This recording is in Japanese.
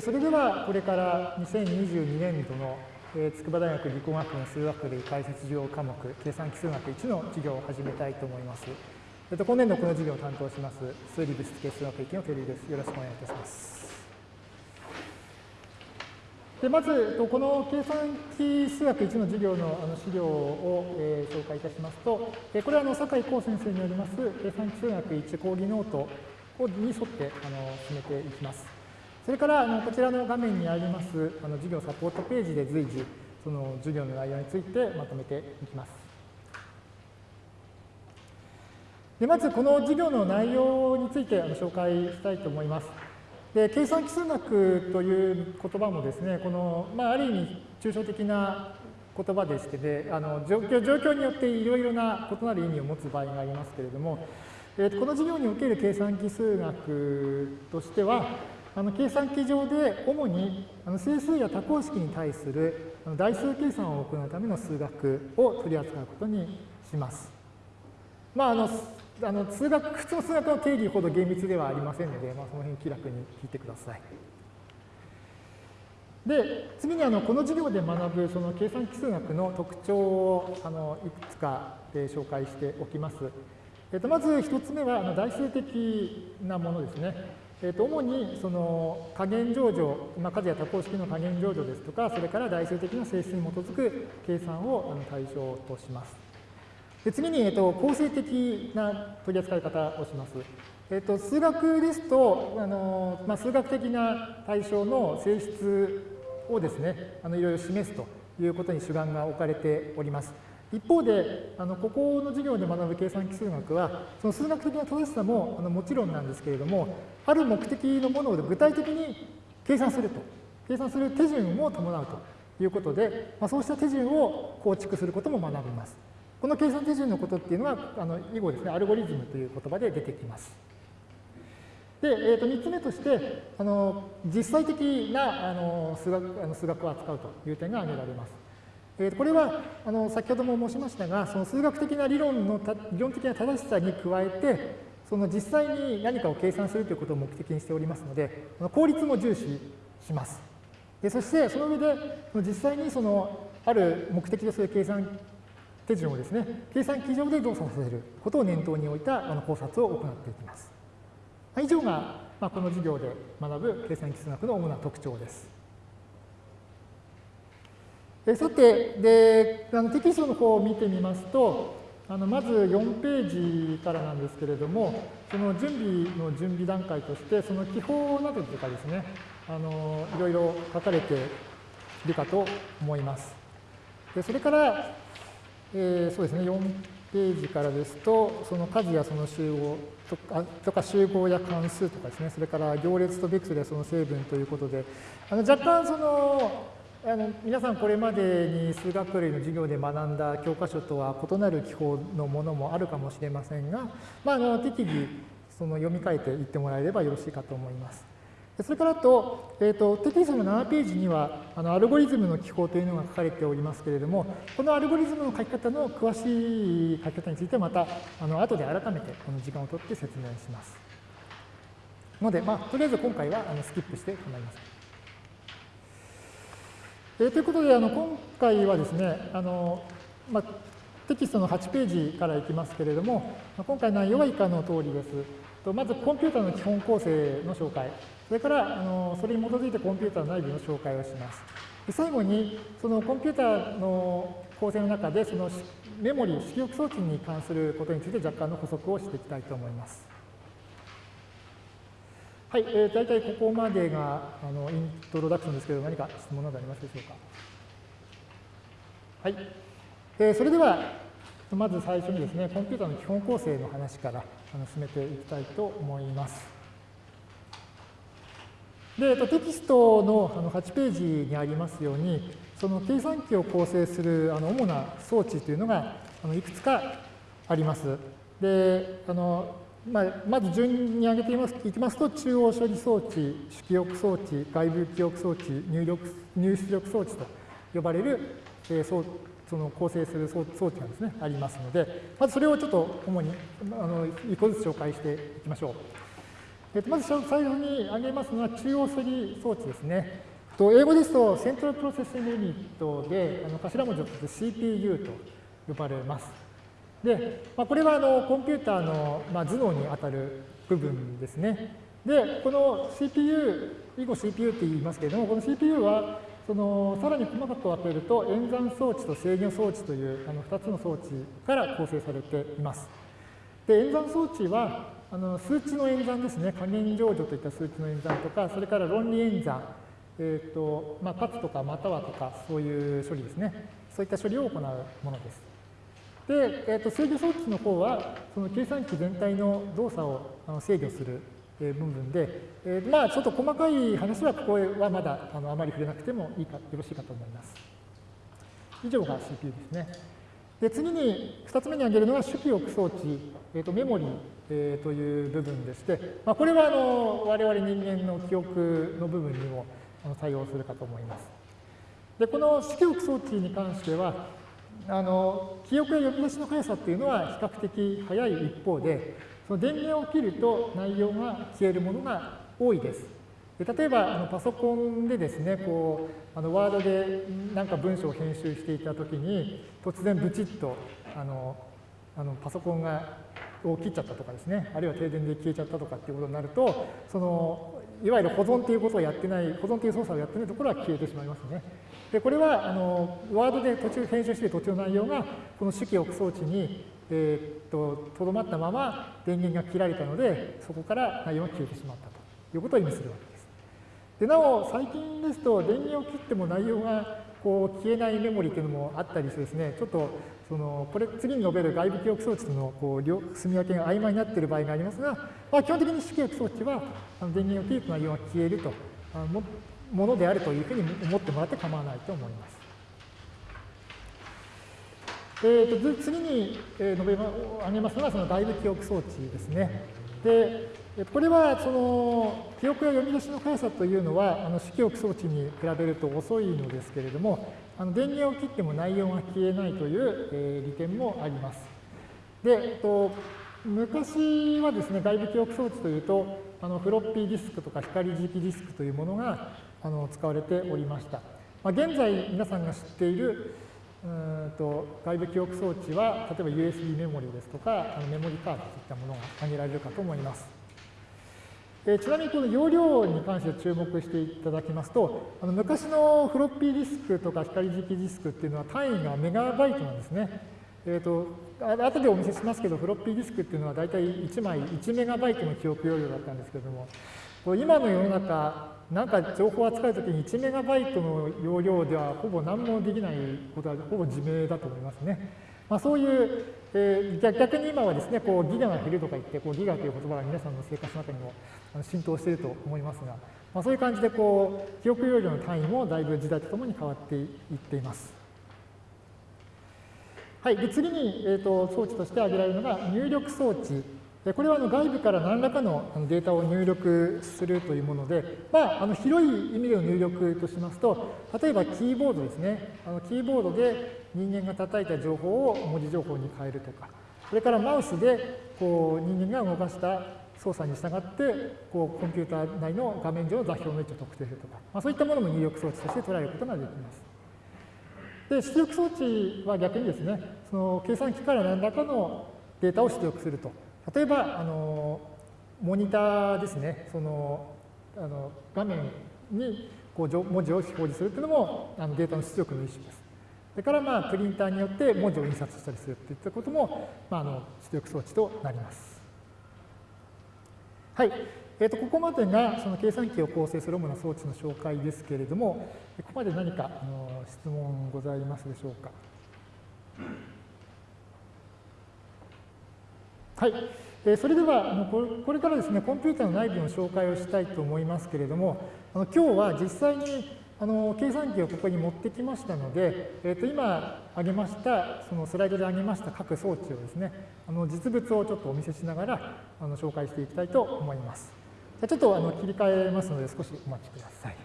それではこれから2022年度の筑波大学理工学群数学類開設授業科目計算機数学1の授業を始めたいと思います。えっと、今年度この授業を担当します数理物質系数学域の照井です。よろしくお願いいたします。でまず、この計算機数学1の授業のあの資料を、えー、紹介いたしますと、これはあの坂井公先生によります計算機数学1講義ノートに沿ってあの進めていきます。それからあのこちらの画面にありますあの授業サポートページで随時その授業の内容についてまとめていきます。でまずこの授業の内容についてあの紹介したいと思います。で計算基数学という言葉もですね、この、まあ、ある意味抽象的な言葉でしてで、あの状況状況によっていろいろな異なる意味を持つ場合がありますけれども、えー、この授業における計算基数学としては、あの計算機上で主にあの整数や多項式に対する代数計算を行うための数学を取り扱うことにします。まあ、あのあの数学普通の数学の定義ほど厳密ではありませんので、まあ、その辺気楽に聞いてください。で次にあのこの授業で学ぶその計算基数学の特徴をあのいくつかで紹介しておきます。えっと、まず1つ目はあの代数的なものですね。えー、と主にその加減乗除、まあ、数や多項式の加減乗除ですとか、それから代数的な性質に基づく計算をあの対象とします。で次に、えー、と構成的な取り扱い方をします。えー、と数学ですと、あのまあ、数学的な対象の性質をですね、あのいろいろ示すということに主眼が置かれております。一方で、あのここの授業で学ぶ計算基数学は、その数学的な正しさもあのもちろんなんですけれども、ある目的のものを具体的に計算すると、計算する手順を伴うということで、まあ、そうした手順を構築することも学びます。この計算手順のことっていうのは、あの以後ですね、アルゴリズムという言葉で出てきます。で、えー、と3つ目として、あの実際的なあの数学あの数学を扱うという点が挙げられます。えー、これはあの先ほども申しましたが、その数学的な理論の理論的な正しさに加えて、その実際に何かを計算するということを目的にしておりますので、効率も重視します。でそして、その上で、実際にそのある目的とする計算手順をですね、計算機上で動作させることを念頭に置いたあの考察を行っていきます。以上が、まあ、この授業で学ぶ計算基数学の主な特徴です。えさてであのテキストの方を見てみますとあのまず4ページからなんですけれどもその準備の準備段階としてその記法などとかですねあのいろいろ書かれているかと思います。でそれから、えー、そうですね4ページからですとその数やその集合とかとか集合や関数とかですねそれから行列とベクトルやその成分ということであの若干そのあの皆さんこれまでに数学類の授業で学んだ教科書とは異なる記法のものもあるかもしれませんが、まあ、あの適宜その読み替えていってもらえればよろしいかと思います。それからと、えーと、テキストの7ページにはあのアルゴリズムの記法というのが書かれておりますけれども、このアルゴリズムの書き方の詳しい書き方についてはまたあの後で改めてこの時間をとって説明します。ので、まあ、とりあえず今回はあのスキップして構いません。えー、ということで、あの今回はですね、あのまあ、テキストの8ページからいきますけれども、今回の内容は以下の通りです。とまず、コンピューターの基本構成の紹介、それからあのそれに基づいてコンピューター内部の紹介をします。で最後に、そのコンピューターの構成の中で、そのメモリー、出力装置に関することについて若干の補足をしていきたいと思います。はい、えー、大体ここまでがあのイントロダクションですけど、何か質問などありますでしょうか？はい、えー、それでは、まず最初にですね、コンピューターの基本構成の話からあの進めていきたいと思います。で、テキストのあの8ページにありますように、その計算機を構成するあの主な装置というのがあのいくつかあります。で、あのまあ、まず順に挙げていますいきますと、中央処理装置、主記憶装置、外部記憶装置、入力入出力装置と呼ばれる、えー、そその構成する装置がですね、ありますので、まずそれをちょっと主にあの一個ずつ紹介していきましょう。えっと、まず最初に挙げますのは中央処理装置ですね。と英語ですと、 central processing unit で、あの頭文字を取って CPU と呼ばれます。で、まあ、これはあのコンピューターの、まあ、頭脳にあたる部分ですね。で、この CPU、以後 CPU って言いますけれども、この CPU はそのさらに細かく分けると演算装置と制御装置というあの2つの装置から構成されています。で演算装置はあの数値の演算ですね、加減乗除といった数値の演算とか、それから論理演算、えーとまあ、かつとかまたはとか、そういう処理ですね、そういった処理を行うものです。で、えーと、制御装置の方は、その計算機全体の動作をあの制御する部分で、えー、まあちょっと細かい話はここはまだあのあまり触れなくてもいいかよろしいかと思います。以上が CPU ですね。で次に2つ目に挙げるのは主記憶装置、えーと、メモリー、えー、という部分でして、まあ、これはあの我々人間の記憶の部分にもあの対応するかと思います。でこの主記憶装置に関してはあの記憶や呼び出しの速さっていうのは比較的速い一方でその電源を切ると内容が消えるものが多いです。で例えばあのパソコンでですねこうあのワードで何か文章を編集していたときに突然ブチッとあのあのパソコンがを切っちゃったとかですねあるいは停電で消えちゃったとかっていうことになるとそのいわゆる保存ということをやってない保存という操作をやってないところは消えてしまいますね。でこれはあのワードで途中編集して途中の内容がこの主記憶装置にえー、っと、とどまったまま電源が切られたので、そこから内容が消えてしまったということを意味するわけです。でなお、最近ですと、電源を切っても内容がこう消えないメモリというのもあったりしてですね、ちょっとそのこれ次に述べる外部記憶装置とのこう住み分けが曖昧になっている場合がありますが、まあ、基本的に主記憶装置はあの電源を切ると内容が消えるとあのものであるというふうに思ってもらって構わないと思います。えーと、次に、え述べ挙げますのはその外部記憶装置ですね。でこれはその記憶や読み出しの速さというのはあの主記憶装置に比べると遅いのですけれどもあの電源を切っても内容が消えないという、えー、利点もあります。で、えっと、昔はですね外部記憶装置というとあのフロッピーディスクとか光磁気ディスクというものがあの使われておりました。まあ、現在皆さんが知っているうんと外部記憶装置は例えば USB メモリですとかあのメモリカードといったものが挙げられるかと思います。えちなみにこの容量に関して注目していただきますとあの昔のフロッピーディスクとか光磁気ディスクっていうのは単位がメガバイトなんですね。えーと、と後でお見せしますけどフロッピーディスクっていうのは大体1枚1メガバイトの記憶容量だったんですけれども今の世の中なんか情報を扱うときに1メガバイトの容量ではほぼ何もできないことはほぼ自明だと思いますね。まあ、そういう、えー、逆に今はですね、こうギガが減るとか言って、こうギガという言葉が皆さんの生活の中にも浸透していると思いますが、まあ、そういう感じでこう記憶容量の単位もだいぶ時代とともに変わっていっています。はい、で次に、えーと装置として挙げられるのが入力装置これはあの外部から何らかのデータを入力するというもので、まあ、あの広い意味での入力としますと、例えばキーボードですね。あのキーボードで人間が叩いた情報を文字情報に変えるとか、それからマウスでこう人間が動かした操作に従ってこうコンピューター内の画面上の座標の位置を特定するとか、まあ、そういったものも入力装置として捉えることができます。で出力装置は逆にですね、その計算機から何らかのデータを出力すると。例えば、あのモニターですね、そのあの画面にこう文字を表示するというのもあのデータの出力の一種です。それから、まあ、プリンターによって文字を印刷したりするといったことも、まあ、あの出力装置となります。はい。えー、とここまでがその計算機を構成する主な装置の紹介ですけれども、ここまで何かあの質問ございますでしょうか？はい。えそれでは、これからですね、コンピューターの内部の紹介をしたいと思いますけれども、あの今日は実際にあの計算機をここに持ってきましたので、えー、と今挙げました、そのスライドで挙げました各装置をですね、あの実物をちょっとお見せしながらあの紹介していきたいと思います。ちょっとあの切り替えますので少しお待ちください。